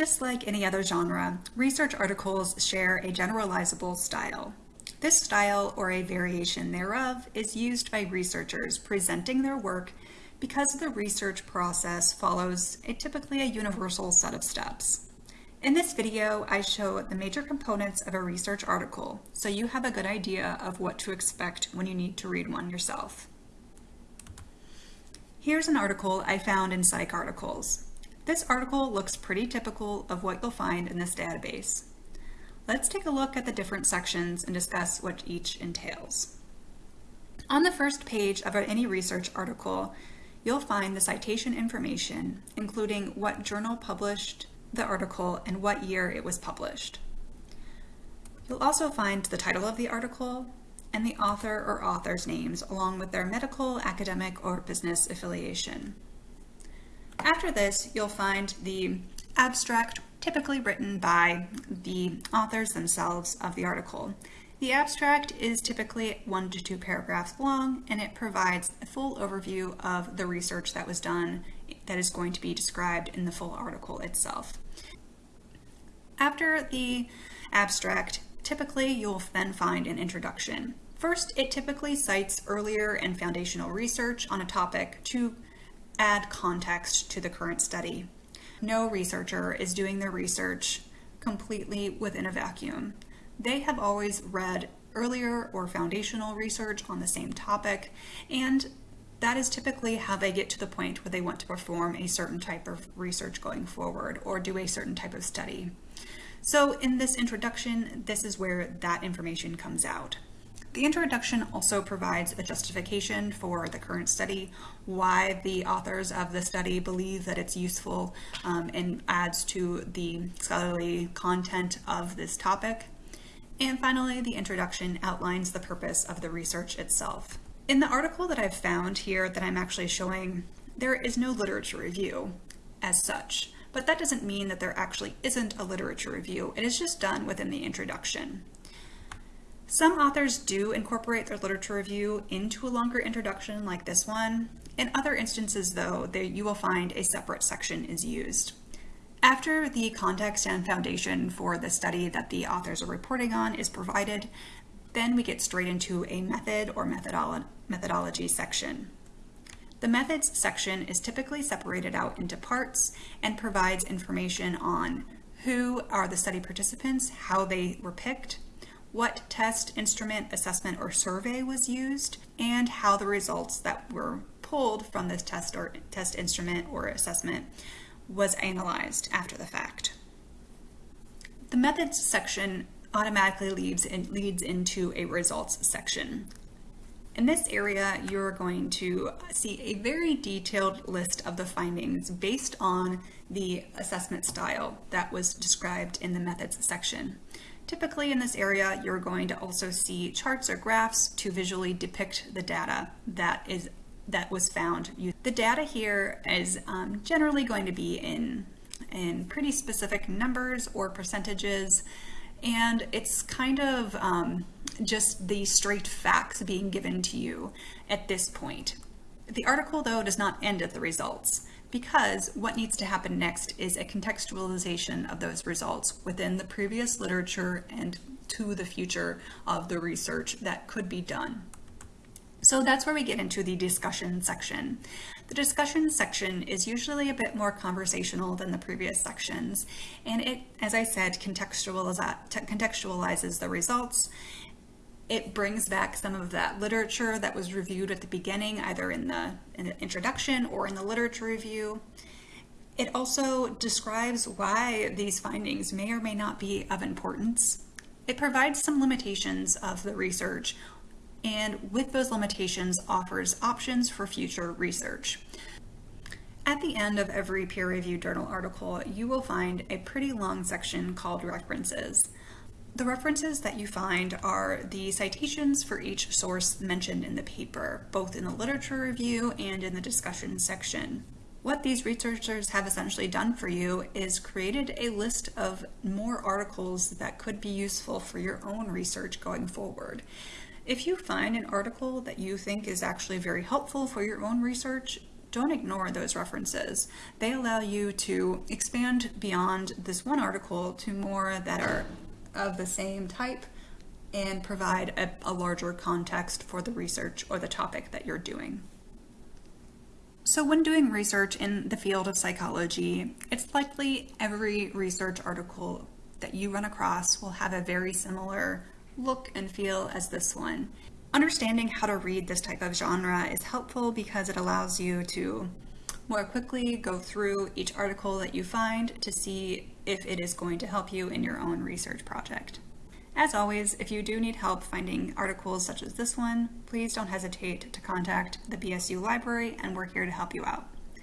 Just like any other genre, research articles share a generalizable style. This style, or a variation thereof, is used by researchers presenting their work because the research process follows a typically a universal set of steps. In this video, I show the major components of a research article, so you have a good idea of what to expect when you need to read one yourself. Here's an article I found in PsycArticles. This article looks pretty typical of what you'll find in this database. Let's take a look at the different sections and discuss what each entails. On the first page of any research article, you'll find the citation information, including what journal published the article and what year it was published. You'll also find the title of the article and the author or author's names along with their medical, academic, or business affiliation. After this, you'll find the abstract typically written by the authors themselves of the article. The abstract is typically one to two paragraphs long and it provides a full overview of the research that was done that is going to be described in the full article itself. After the abstract, typically you'll then find an introduction. First, it typically cites earlier and foundational research on a topic to add context to the current study. No researcher is doing their research completely within a vacuum. They have always read earlier or foundational research on the same topic, and that is typically how they get to the point where they want to perform a certain type of research going forward or do a certain type of study. So in this introduction, this is where that information comes out. The introduction also provides a justification for the current study, why the authors of the study believe that it's useful um, and adds to the scholarly content of this topic. And finally, the introduction outlines the purpose of the research itself. In the article that I've found here that I'm actually showing, there is no literature review as such. But that doesn't mean that there actually isn't a literature review. It is just done within the introduction. Some authors do incorporate their literature review into a longer introduction like this one. In other instances though, you will find a separate section is used. After the context and foundation for the study that the authors are reporting on is provided, then we get straight into a method or methodolo methodology section. The methods section is typically separated out into parts and provides information on who are the study participants, how they were picked, what test, instrument, assessment, or survey was used, and how the results that were pulled from this test or test instrument or assessment was analyzed after the fact. The methods section automatically leads, in, leads into a results section. In this area, you're going to see a very detailed list of the findings based on the assessment style that was described in the methods section. Typically in this area, you're going to also see charts or graphs to visually depict the data that is that was found. The data here is um, generally going to be in, in pretty specific numbers or percentages and it's kind of um, just the straight facts being given to you at this point. The article, though, does not end at the results because what needs to happen next is a contextualization of those results within the previous literature and to the future of the research that could be done. So that's where we get into the discussion section. The discussion section is usually a bit more conversational than the previous sections, and it, as I said, contextualizes the results. It brings back some of that literature that was reviewed at the beginning, either in the, in the introduction or in the literature review. It also describes why these findings may or may not be of importance. It provides some limitations of the research and with those limitations offers options for future research. At the end of every peer-reviewed journal article, you will find a pretty long section called references. The references that you find are the citations for each source mentioned in the paper, both in the literature review and in the discussion section. What these researchers have essentially done for you is created a list of more articles that could be useful for your own research going forward. If you find an article that you think is actually very helpful for your own research, don't ignore those references. They allow you to expand beyond this one article to more that are of the same type and provide a, a larger context for the research or the topic that you're doing. So, when doing research in the field of psychology, it's likely every research article that you run across will have a very similar look and feel as this one. Understanding how to read this type of genre is helpful because it allows you to more quickly go through each article that you find to see if it is going to help you in your own research project. As always, if you do need help finding articles such as this one, please don't hesitate to contact the BSU library and we're here to help you out.